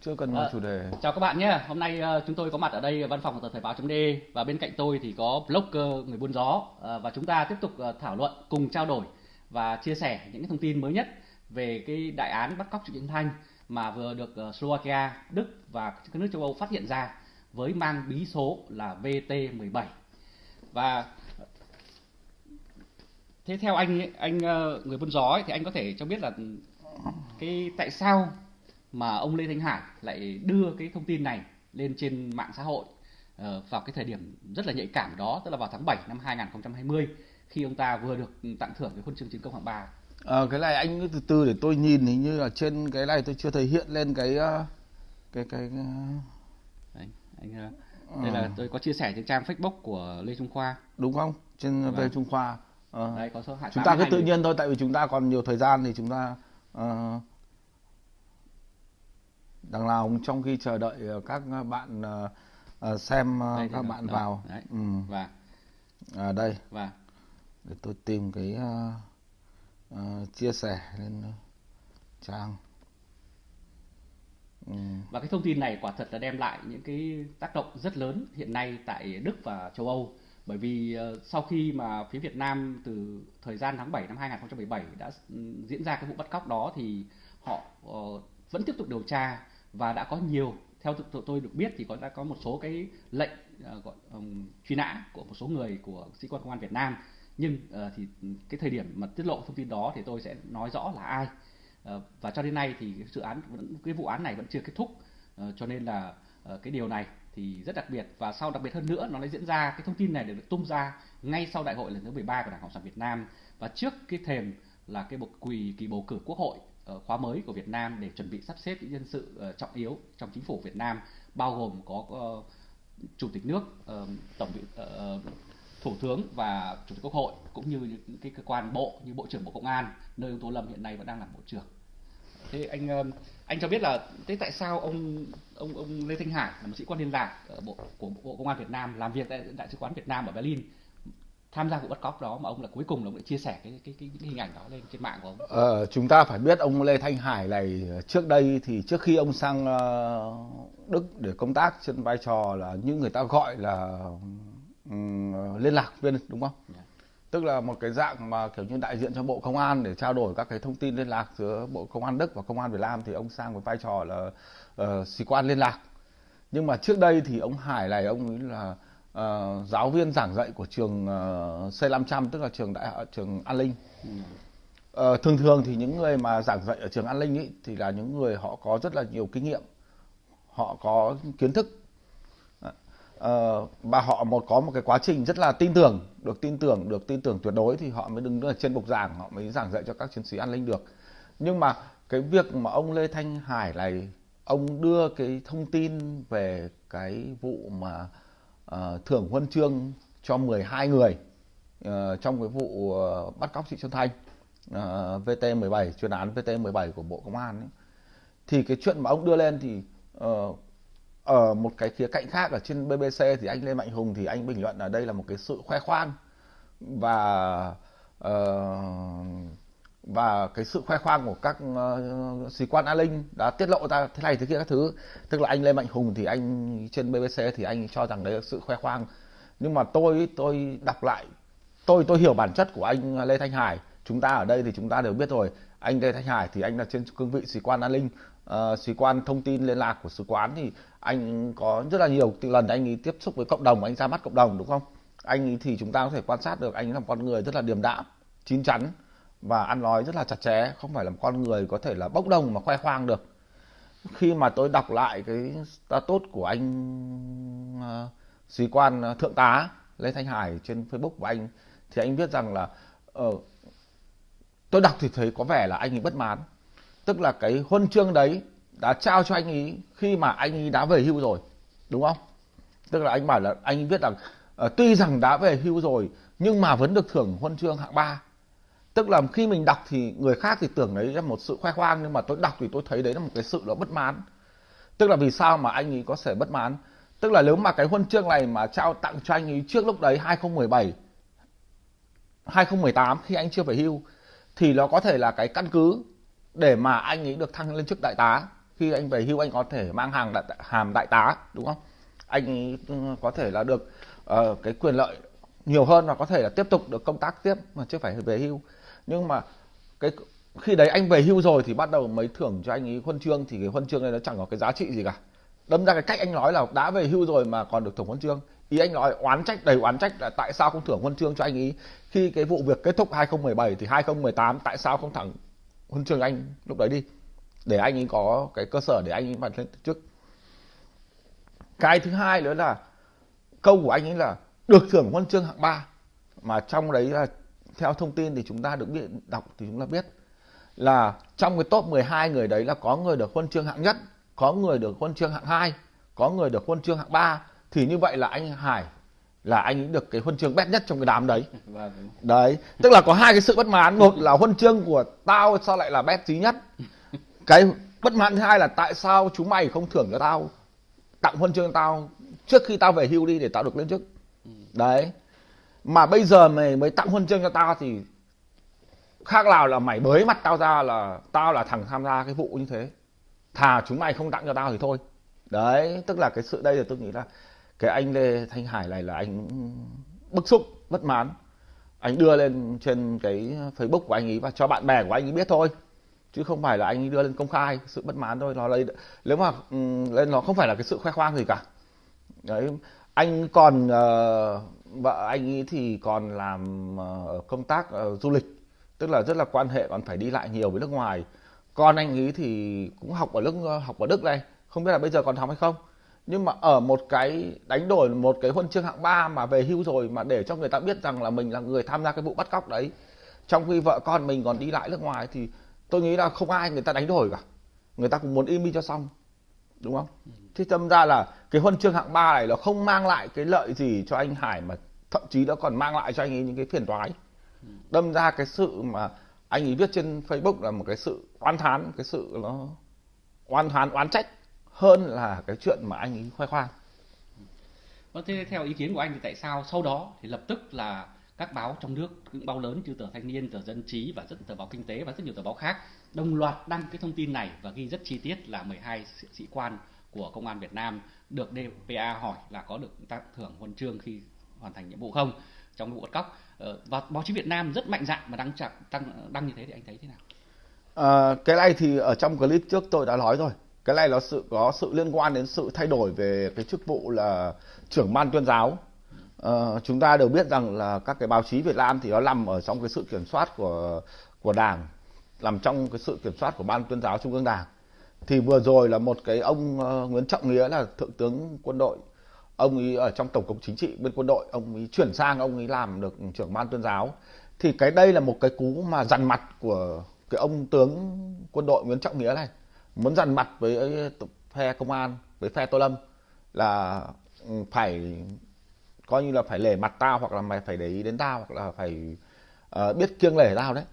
chưa cần vào Ờ, chủ đề. Chào các bạn nhé, hôm nay ờ, chúng tôi có mặt ở đây văn phòng của tờ Thời báo.de và bên cạnh tôi thì có blogger người buôn gió. Ờ, và chúng ta tiếp tục ờ, thảo luận cùng trao đổi và chia sẻ những cái thông tin mới nhất về cái đại án bắt cóc Trịnh Nhân Thanh mà vừa được ờ, Slovakia, Đức và các nước châu Âu phát hiện ra với mang bí số là VT17 và thế theo anh ấy, anh ờ, người buôn gió ấy, thì anh có thể cho biết là cái tại sao mà ông Lê Thanh Hải lại đưa cái thông tin này lên trên mạng xã hội ờ, vào cái thời điểm rất là nhạy cảm đó tức là vào tháng 7 năm 2020 khi ông ta vừa được tặng thưởng cái huân chương chiến công hạng 3 Ờ, cái này anh từ từ để tôi nhìn hình như là trên cái này tôi chưa thấy hiện lên cái ờ, cái cái ờ, Đấy, anh đây là tôi có chia sẻ trên trang Facebook của Lê Trung Khoa. Đúng không? Trên Vâng. về Trung Khoa. Ờ. đây có số hạng chúng ta cứ 82 tự nhiên thôi tại vì chúng ta còn nhiều thời gian thì chúng ta ờ, đằng nào trong khi chờ đợi ờ, các bạn ờ, ờ, xem ờ, Đây các bạn đó, vào. Đấy. ừ. và. À, đây. Và. Để tôi tìm cái ờ, ờ, chia sẻ lên trang ừ. và cái thông tin này quả thật là đem lại những cái tác động rất lớn hiện nay tại Đức và châu Âu. Bởi vì sau khi mà phía Việt Nam từ thời gian tháng 7 năm 2017 đã ừ, diễn ra cái vụ bắt cóc đó thì họ vẫn tiếp tục điều tra và đã có nhiều, theo tụi tôi được biết thì có, đã có một số cái lệnh ờ, gọi truy nã của một số người của sĩ quan công an Việt Nam. Nhưng ờ, thì cái thời điểm mà tiết lộ thông tin đó thì tôi sẽ nói rõ là ai. Ờ, và cho đến nay thì cái dự án vẫn, cái vụ án này vẫn chưa kết thúc. Cho nên là cái điều này thì rất đặc biệt. Và sau đặc biệt hơn nữa, nó lại diễn ra, cái thông tin này được tung ra ngay sau đại hội lần thứ 13 của Đảng Cộng sản Việt Nam. Và trước cái thềm là cái bầu, quỳ kỳ bầu cử quốc hội Ờ, khóa mới của Việt Nam để chuẩn bị sắp xếp những nhân sự ờ, trọng yếu trong chính phủ Việt Nam, bao gồm có ờ, chủ tịch nước tổng thủ tướng và chủ tịch quốc hội, cũng như những cái cơ quan bộ như bộ trưởng bộ công an, nơi ông tô lâm hiện nay vẫn đang làm bộ trưởng. Thế anh anh cho biết là thế tại sao ông ông ông lê thanh hải là một sĩ quan liên lạc ở bộ, của bộ công an việt nam, làm việc tại đại sứ quán việt nam ở berlin tham gia vụ bắt cóc đó mà ông là cuối cùng là ông lại chia sẻ cái cái cái, cái hình ảnh đó lên trên mạng của ông Ờ, chúng ta phải biết ông Lê Thanh Hải này trước đây thì trước khi ông sang ờ, Đức để công tác trên vai trò là như người ta gọi là ừm, liên lạc viên đúng không? Dạ. Tức là một cái dạng mà kiểu như đại diện cho Bộ Công an để trao đổi các cái thông tin liên lạc giữa Bộ Công an Đức và Công an Việt Nam thì ông sang với vai trò là ờ, sĩ quan liên lạc. Nhưng mà trước đây thì ông Hải này ông ấy là ờ, giáo viên giảng dạy của trường ờ, C500 tức là trường đại học trường An Ninh. Ừ. Ờ, thường thường thì những người mà giảng dạy ở trường An Ninh ý, thì là những người họ có rất là nhiều kinh nghiệm, họ có kiến thức Ờ, và họ một có một cái quá trình rất là tin tưởng, được tin tưởng, được tin tưởng tuyệt đối thì họ mới đứng ở trên bục giảng, họ mới giảng dạy cho các chiến sĩ an ninh được. Nhưng mà cái việc mà ông Lê Thanh Hải này ông đưa cái thông tin về cái vụ mà Ờ, thưởng huân chương cho 12 người uh, trong cái vụ uh, bắt cóc chị Xuân Thanh uh, VT17 chuyên án VT17 của Bộ Công an ấy. thì cái chuyện mà ông đưa lên thì uh, ở một cái khía cạnh khác ở trên BBC thì anh Lê Mạnh Hùng thì anh bình luận là đây là một cái sự khoe khoang và uh, và cái sự khoe khoang của các uh, sĩ quan an ninh đã tiết lộ ra thế này thế kia các thứ. Tức là anh Lê Mạnh Hùng thì anh trên BBC thì anh cho rằng đấy là sự khoe khoang. Nhưng mà tôi tôi đọc lại tôi tôi hiểu bản chất của anh Lê Thanh Hải. Chúng ta ở đây thì chúng ta đều biết rồi. Anh Lê Thanh Hải thì anh là trên cương vị sĩ quan an ninh uh, ờ, sĩ quan thông tin liên lạc của sứ quán thì anh có rất là nhiều lần anh ấy tiếp xúc với cộng đồng anh ra mắt cộng đồng đúng không? Anh ấy thì chúng ta có thể quan sát được anh ấy là một con người rất là điềm đạm chín chắn và ăn nói rất là chặt chẽ không phải là một con người có thể là bốc đồng mà khoe khoang được. Khi mà tôi đọc lại cái status của anh ờ, sĩ quan ờ, thượng tá Lê Thanh Hải trên Facebook của anh thì anh viết rằng là ờ, tôi đọc thì thấy có vẻ là anh ấy bất mãn. Tức là cái huân chương đấy đã trao cho anh ấy khi mà anh ấy đã về hưu rồi đúng không? Tức là anh bảo là anh ấy viết rằng uh, tuy rằng đã về hưu rồi nhưng mà vẫn được thưởng huân chương hạng ba tức là khi mình đọc thì người khác thì tưởng đấy là một sự khoe khoang nhưng mà tôi đọc thì tôi thấy đấy là một cái sự nó bất mãn. Tức là vì sao mà anh ấy có thể bất mãn? Tức là nếu mà cái huân chương này mà trao tặng cho anh ấy trước lúc đấy 2017 2018 khi anh chưa phải hưu thì nó có thể là cái căn cứ để mà anh ấy được thăng lên chức đại tá. Khi anh về hưu anh có thể mang hàng đại, hàm đại tá đúng không? Anh ấy ừ, có thể là được uh, cái quyền lợi nhiều hơn và có thể là tiếp tục được công tác tiếp mà chưa phải về hưu nhưng mà cái, khi đấy anh về hưu rồi thì bắt đầu mới thưởng cho anh ấy huân chương, thì cái huân chương này nó chẳng có cái giá trị gì cả. Đâm ra cái cách anh nói là đã về hưu rồi mà còn được thưởng huân chương. Ý anh nói oán trách, đầy oán trách là tại sao không thưởng huân chương cho anh ấy khi cái vụ việc kết thúc 2017 thì 2018 tại sao không thẳng huân chương anh lúc đấy đi? Để anh ấy có cái cơ sở để anh ấy bật lên trước. Cái thứ hai nữa là câu của anh ấy là được thưởng huân chương hạng 3 mà trong đấy là theo thông tin thì chúng ta được biết đọc thì chúng ta biết là trong cái top 12 người đấy là có người được huân chương hạng nhất, có người được huân chương hạng 2, có người được huân chương hạng 3 thì như vậy là anh Hải là anh ấy được cái huân chương bét nhất trong cái đám đấy. Vâng. Đấy, tức là có hai cái sự bất mãn, một là huân chương của tao sao lại là bét trí nhất. Cái bất mãn thứ hai là tại sao chúng mày không thưởng cho tao tặng huân chương tao trước khi tao về hưu đi để tao được lên chức. Ừ. Đấy. Mà bây giờ mày mới tặng huân chương cho tao thì khác nào là mày bới mặt tao ra là tao là thằng tham gia cái vụ như thế. Thà chúng mày không tặng cho tao thì thôi. Đấy tức là cái sự đây là tôi nghĩ là cái anh lê thanh hải này là anh bức xúc bất mãn. Anh đưa lên trên cái facebook của anh ấy và cho bạn bè của anh ấy biết thôi. Chứ không phải là anh ấy đưa lên công khai sự bất mãn thôi. Nó lấy nếu mà ừ, lên nó không phải là cái sự khoe khoang gì cả. Đấy anh còn uh, vợ anh ấy thì còn làm ờ, công tác ờ, du lịch, tức là rất là quan hệ, còn phải đi lại nhiều với nước ngoài. Con anh ấy thì cũng học ở nước ờ, học ở đức đây, không biết là bây giờ còn học hay không. Nhưng mà ở một cái đánh đổi, một cái huân chương hạng ba mà về hưu rồi mà để cho người ta biết rằng là mình là người tham gia cái vụ bắt cóc đấy, trong khi vợ con mình còn đi lại nước ngoài thì tôi nghĩ là không ai người ta đánh đổi cả. Người ta cũng muốn im đi cho xong, đúng không? Ừ thế tâm ra là cái huân chương hạng ba này nó không mang lại cái lợi gì cho anh Hải mà thậm chí nó còn mang lại cho anh ấy những cái phiền toái. Đâm ra cái sự mà anh ấy viết trên Facebook là một cái sự oan thán cái sự nó oan thán oán trách hơn là cái chuyện mà anh ấy khoe khoang. Vâng, thế theo ý kiến của anh thì tại sao sau đó thì lập tức là các báo trong nước những báo lớn như tờ Thanh niên, tờ Dân trí và rất tờ báo Kinh tế và rất nhiều tờ báo khác đồng loạt đăng cái thông tin này và ghi rất chi tiết là 12 sĩ quan của công an Việt Nam được DPA hỏi là có được tặng thưởng huân chương khi hoàn thành nhiệm vụ không trong vụ bắt cóc ờ, và báo chí Việt Nam rất mạnh dạn mà đăng chặng đăng đăng như thế thì anh thấy thế nào? À, cái này thì ở trong clip trước tôi đã nói rồi. Cái này nó sự có sự liên quan đến sự thay đổi về cái chức vụ là trưởng ban tuyên giáo. À, chúng ta đều biết rằng là các cái báo chí Việt Nam thì nó nằm ở trong cái sự kiểm soát của của Đảng, nằm trong cái sự kiểm soát của ban tuyên giáo Trung ương Đảng. Thì vừa rồi là một cái ông uh, Nguyễn Trọng Nghĩa là thượng tướng quân đội. Ông ấy ở trong tổng cục chính trị bên quân đội ông ấy chuyển sang ông ấy làm được trưởng ban tuyên giáo. Thì cái đây là một cái cú mà dằn mặt của cái ông tướng quân đội Nguyễn Trọng Nghĩa này. Muốn dằn mặt với ờ, phe công an với phe Tô Lâm là ừ, phải coi như là phải lề mặt tao hoặc là mày phải để ý đến tao hoặc là phải uh, biết kiêng lể tao đấy.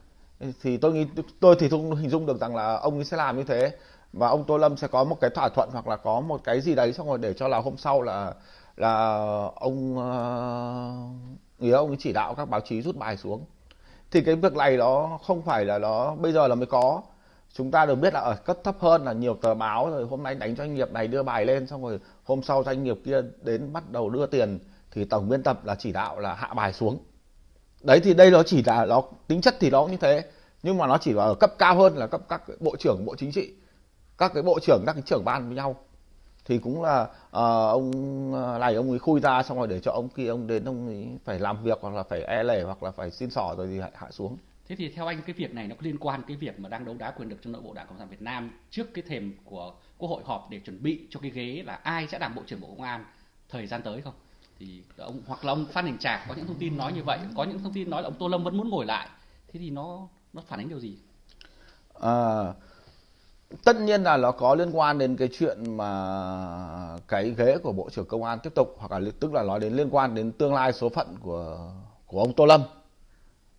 Thì tôi nghĩ tôi thì không hình dung được rằng là ông ấy sẽ làm như thế và ông Tô Lâm sẽ có một cái thỏa thuận hoặc là có một cái gì đấy xong rồi để cho là hôm sau là là ông uh, ông chỉ đạo các báo chí rút bài xuống. Thì cái việc này nó không phải là nó bây giờ là mới có. Chúng ta được biết là ở cấp thấp hơn là nhiều tờ báo rồi hôm nay đánh doanh nghiệp này đưa bài lên xong rồi hôm sau doanh nghiệp kia đến bắt đầu đưa tiền thì tổng biên tập là chỉ đạo là hạ bài xuống. Đấy thì đây nó chỉ là nó tính chất thì nó như thế nhưng mà nó chỉ là ở cấp cao hơn là cấp các bộ trưởng bộ chính trị các cái bộ trưởng các cái trưởng ban với nhau. Thì cũng là uh, ông ờ, này ông ấy khui ra xong rồi để cho ông kia ông đến ông ấy phải làm việc hoặc là phải e lể hoặc là phải xin sỏ rồi thì hạ, hạ xuống. Thế thì theo anh cái việc này nó có liên quan cái việc mà đang đấu đá quyền lực trong nội bộ đảng cộng sản việt nam trước cái thềm của quốc hội họp để chuẩn bị cho cái ghế là ai sẽ làm bộ trưởng bộ công an thời gian tới không? Thì ông hoặc là ông phan đình trạc có những thông tin nói như vậy có những thông tin nói là ông tô lâm vẫn muốn ngồi lại. Thế thì nó nó phản ánh điều gì? À, tất nhiên là nó có liên quan đến cái chuyện mà cái ghế của bộ trưởng công an tiếp tục hoặc là tức là nói đến liên quan đến tương lai số phận của của ông tô lâm.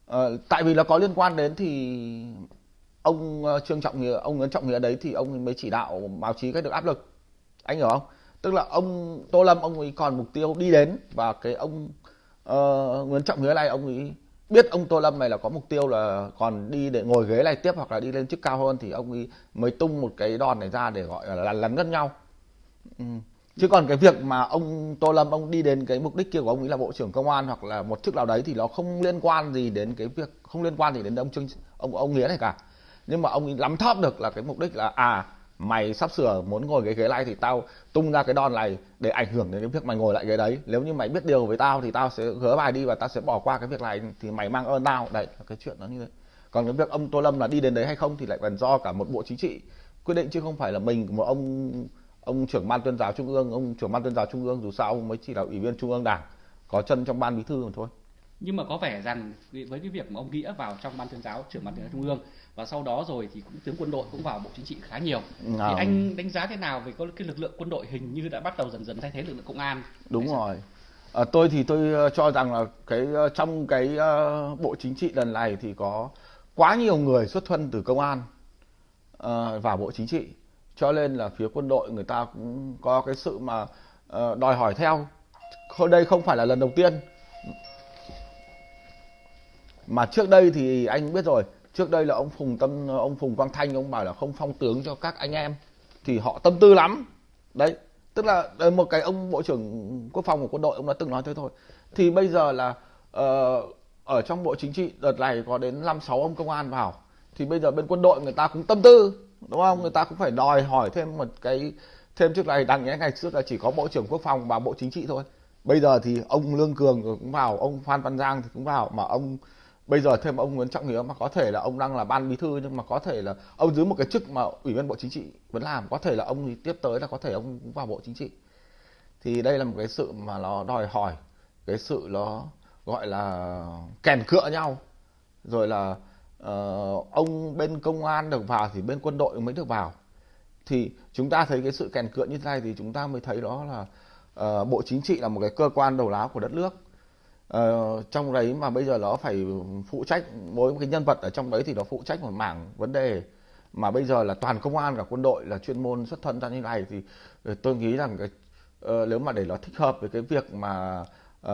À, tại vì nó có liên quan đến thì ông ờ, trương trọng nghĩa ông nguyễn trọng nghĩa đấy thì ông mới chỉ đạo báo chí cách được áp lực. Anh hiểu không? Tức là ông tô lâm ông ấy còn mục tiêu đi đến và cái ông uh, nguyễn trọng nghĩa này ông ấy biết ông Tô Lâm này là có mục tiêu là còn đi để ngồi ghế này tiếp hoặc là đi lên chức cao hơn thì ông ấy mới tung một cái đòn này ra để gọi là lấn ngất nhau ừ. chứ còn cái việc mà ông Tô Lâm, ông đi đến cái mục đích kia của ông ấy là bộ trưởng công an hoặc là một chức nào đấy thì nó không liên quan gì đến cái việc, không liên quan gì đến ông Trương, ông ông Nghĩa này cả nhưng mà ông ấy lắm thóp được là cái mục đích là à mày sắp sửa muốn ngồi cái ghế này thì tao tung ra cái đòn này để ảnh hưởng đến cái việc mày ngồi lại ghế đấy. Nếu như mày biết điều với tao thì tao sẽ gỡ bài đi và tao sẽ bỏ qua cái việc này thì mày mang ơn tao. Đấy là cái chuyện nó như thế. Còn cái việc ông tô lâm là đi đến đấy hay không thì lại còn do cả một bộ chính trị quyết định chứ không phải là mình, một ông ông trưởng ban tuyên giáo trung ương. Ông trưởng ban tuyên giáo trung ương dù sao ông mới chỉ là ủy viên trung ương đảng, có chân trong ban bí thư mà thôi nhưng mà có vẻ rằng với cái việc mà ông nghĩa vào trong ban tuyên giáo trưởng ban tuyên giáo trung ương và sau đó rồi thì cũng tướng quân đội cũng vào bộ chính trị khá nhiều. À. thì anh đánh giá thế nào về cái lực lượng quân đội hình như đã bắt đầu dần dần thay thế lực lượng công an? Đúng rồi. À, tôi thì tôi ờ, cho rằng là cái ờ, trong cái uh, bộ chính trị lần này thì có quá nhiều người xuất thân từ công an uh, vào bộ chính trị. Cho nên là phía quân đội người ta cũng có cái sự mà uh, đòi hỏi theo. Đây không phải là lần đầu tiên mà trước đây thì anh biết rồi trước đây là ông phùng tâm ông phùng quang thanh ông bảo là không phong tướng cho các anh em thì họ tâm tư lắm. Đấy tức là một cái ông bộ trưởng quốc phòng của quân đội ông đã từng nói thế thôi. Thì bây giờ là uh, ở trong bộ chính trị đợt này có đến năm sáu ông công an vào. Thì bây giờ bên quân đội người ta cũng tâm tư đúng không? Người ta cũng phải đòi hỏi thêm một cái thêm trước này đằng nhé ngày trước là chỉ có bộ trưởng quốc phòng và bộ chính trị thôi. Bây giờ thì ông lương cường cũng vào ông phan văn giang thì cũng vào mà ông bây giờ thêm ông Nguyễn Trọng Nghĩa mà có thể là ông đang là ban bí thư nhưng mà có thể là ông dưới một cái chức mà ủy viên bộ chính trị vẫn làm có thể là ông thì tiếp tới là có thể ông cũng vào bộ chính trị. Thì đây là một cái sự mà nó đòi hỏi cái sự nó gọi là kèn cựa nhau. Rồi là uh, ông bên công an được vào thì bên quân đội mới được vào. Thì chúng ta thấy cái sự kèn cựa như thế này thì chúng ta mới thấy đó là uh, bộ chính trị là một cái cơ quan đầu lá của đất nước ờ, trong đấy mà bây giờ nó phải phụ trách mỗi cái nhân vật ở trong đấy thì nó phụ trách một mảng vấn đề. Mà bây giờ là toàn công an cả quân đội là chuyên môn xuất thân ra như này thì ờ, tôi nghĩ rằng cái uh, nếu mà để nó thích hợp với cái việc mà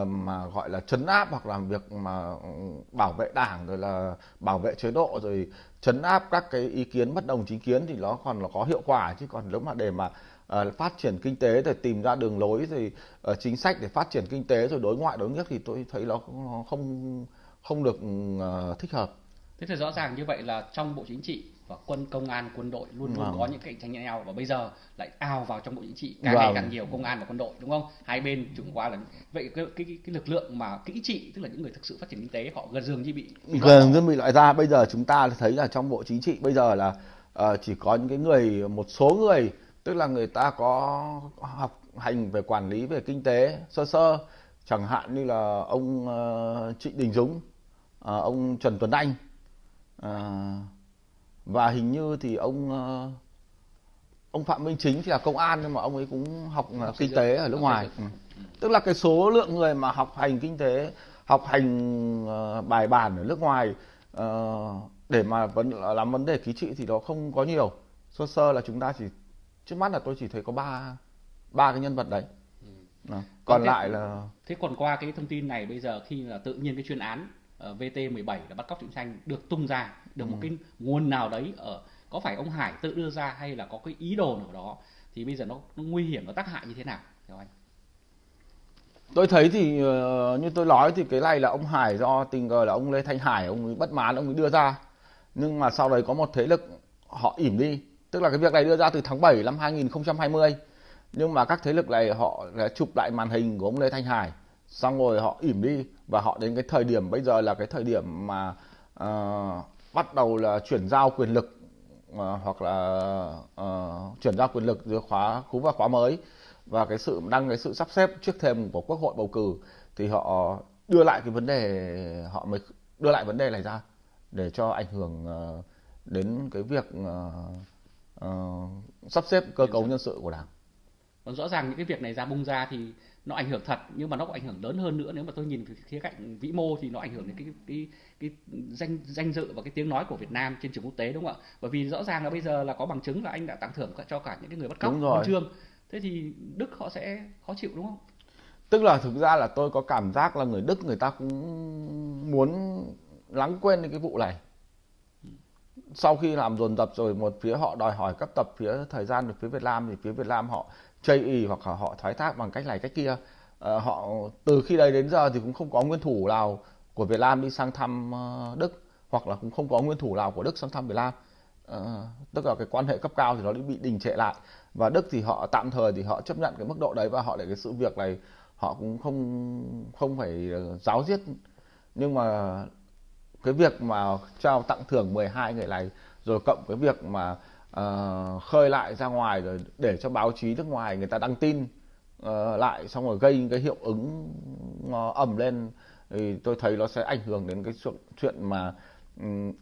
uh, mà gọi là chấn áp hoặc làm việc mà ừ, bảo vệ đảng rồi là bảo vệ chế độ rồi chấn áp các cái ý kiến bất đồng chính kiến thì nó còn là có hiệu quả. Chứ còn nếu mà để mà uh, phát triển kinh tế để tìm ra đường lối rồi uh, chính sách để phát triển kinh tế rồi đối ngoại đối nhất thì tôi thấy nó không không được uh, thích hợp. Thế thì rõ ràng như vậy là trong bộ chính trị và quân công an quân đội luôn luôn vâng. có những cạnh tranh nhau và bây giờ lại ào vào trong bộ chính trị càng vâng. ngày càng nhiều công an và quân đội đúng không hai bên chúng qua là vậy cái, cái cái lực lượng mà kỹ trị tức là những người thực sự phát triển kinh tế họ gần dường như bị, bị gần như bị loại ra bây giờ chúng ta thấy là trong bộ chính trị bây giờ là uh, chỉ có những cái người một số người tức là người ta có học hành về quản lý về kinh tế sơ sơ. Chẳng hạn như là ông uh, Trịnh Đình Dũng uh, ông Trần Tuấn Anh. Uh, và hình như thì ông ông Phạm Minh Chính thì là công an nhưng mà ông ấy cũng học kinh tế ở nước ngoài. ừ. tức là cái số lượng người mà học hành kinh tế học hành bài bản ở nước ngoài để mà vấn làm vấn đề ký trị thì nó không có nhiều. Sơ sơ là chúng ta chỉ trước mắt là tôi chỉ thấy có ba ba cái nhân vật đấy. Đó. còn thế, lại là thế còn qua cái thông tin này bây giờ khi là tự nhiên cái chuyên án uh, VT17 là bắt cóc trịnh xanh được tung ra được ừ. một cái nguồn nào đấy ở có phải ông Hải tự đưa ra hay là có cái ý đồ nào đó thì bây giờ nó, nó nguy hiểm nó tác hại như thế nào theo anh tôi thấy thì uh, như tôi nói thì cái này là ông Hải do tình cờ là ông Lê Thanh Hải ông ấy bất mãn ông ấy đưa ra nhưng mà sau đấy có một thế lực họ ỉm đi Tức là cái việc này đưa ra từ tháng 7 năm 2020 nhưng mà các thế lực này họ đã chụp lại màn hình của ông Lê Thanh Hải. Xong rồi họ ỉm đi. Và họ đến cái thời điểm bây giờ là cái thời điểm mà uh, bắt đầu là chuyển giao quyền lực uh, hoặc là uh, chuyển giao quyền lực giữa khóa cũ và khóa mới. Và cái sự đăng cái sự sắp xếp trước thềm của quốc hội bầu cử thì họ đưa lại cái vấn đề họ mới đưa lại vấn đề này ra để cho ảnh hưởng uh, đến cái việc uh, uh, sắp xếp cơ cấu nhân sự của đảng còn rõ ràng những cái việc này ra bung ra thì nó ảnh hưởng thật nhưng mà nó có ảnh hưởng lớn hơn nữa nếu mà tôi nhìn từ khía cạnh vĩ mô thì nó ảnh hưởng đến cái cái cái danh danh dự và cái tiếng nói của Việt Nam trên trường quốc tế đúng không ạ? Bởi vì rõ ràng là bây giờ là có bằng chứng là anh đã tặng thưởng cho cả những cái người bắt cóc huân chương. Thế thì Đức họ sẽ khó chịu đúng không? tức là thực ra là tôi có cảm giác là người Đức người ta cũng muốn lắng quên cái vụ này sau khi làm dồn dập rồi một phía họ đòi hỏi cấp tập phía thời gian được phía Việt Nam thì phía Việt Nam họ chây ý hoặc là họ thoái thác bằng cách này cách kia. À, họ từ khi đấy đến giờ thì cũng không có nguyên thủ nào của Việt Nam đi sang thăm uh, Đức hoặc là cũng không có nguyên thủ nào của Đức sang thăm Việt Nam. À, tức là cái quan hệ cấp cao thì nó bị đình trệ lại. Và Đức thì họ tạm thời thì họ chấp nhận cái mức độ đấy và họ để cái sự việc này họ cũng không không phải giáo diết. Nhưng mà cái việc mà trao tặng thưởng 12 người này rồi cộng cái việc mà uh, khơi lại ra ngoài rồi để cho báo chí nước ngoài người ta đăng tin uh, lại xong rồi gây cái hiệu ứng ờ, uh, ẩm lên thì tôi thấy nó sẽ ảnh hưởng đến cái chuyện mà um,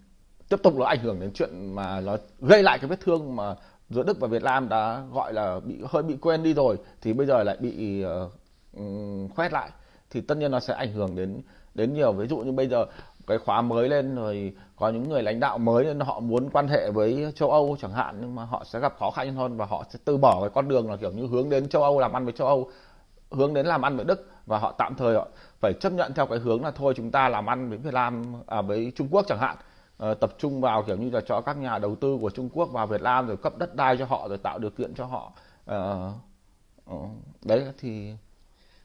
tiếp tục nó ảnh hưởng đến chuyện mà nó gây lại cái vết thương mà giữa Đức và Việt Nam đã gọi là bị hơi bị quên đi rồi thì bây giờ lại bị uh, khoét lại. Thì tất nhiên nó sẽ ảnh hưởng đến đến nhiều. Ví dụ như bây giờ cái khóa mới lên rồi có những người lãnh đạo mới nên họ muốn quan hệ với châu Âu chẳng hạn nhưng mà họ sẽ gặp khó khăn hơn và họ sẽ từ bỏ cái con đường là kiểu như hướng đến châu Âu làm ăn với châu Âu hướng đến làm ăn với Đức và họ tạm thời họ phải chấp nhận theo cái hướng là thôi chúng ta làm ăn với Việt Nam à với Trung Quốc chẳng hạn. À, tập trung vào kiểu như là cho các nhà đầu tư của Trung Quốc vào Việt Nam rồi cấp đất đai cho họ rồi tạo điều kiện cho họ à, đấy thì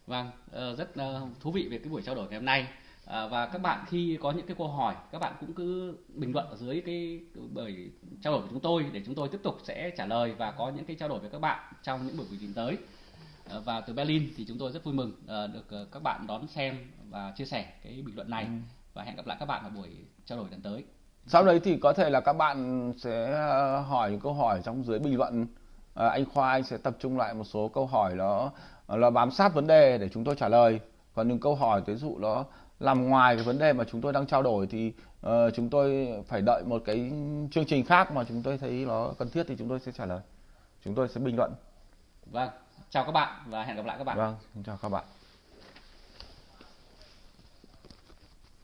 vâng rất thú vị về cái buổi trao đổi ngày hôm nay. À, và các bạn khi có những cái câu hỏi các bạn cũng cứ bình luận ở dưới cái bởi trao đổi của chúng tôi để chúng tôi tiếp tục sẽ trả lời và có những cái trao đổi với các bạn trong những buổi trình tới. À, và từ Berlin thì chúng tôi rất vui mừng à, được các bạn đón xem và chia sẻ cái bình luận này. Ừ. và hẹn gặp lại các bạn ở buổi trao đổi lần tới. Sau đấy thì có thể là các bạn sẽ hỏi những câu hỏi trong dưới bình luận. À, anh Khoa anh sẽ tập trung lại một số câu hỏi đó là bám sát vấn đề để chúng tôi trả lời. Còn những câu hỏi ví dụ nó làm ngoài cái vấn đề mà chúng tôi đang trao đổi thì uh, chúng tôi phải đợi một cái chương trình khác mà chúng tôi thấy nó cần thiết thì chúng tôi sẽ trả lời. Chúng tôi sẽ bình luận. Vâng chào các bạn và hẹn gặp lại các bạn. Vâng chào các bạn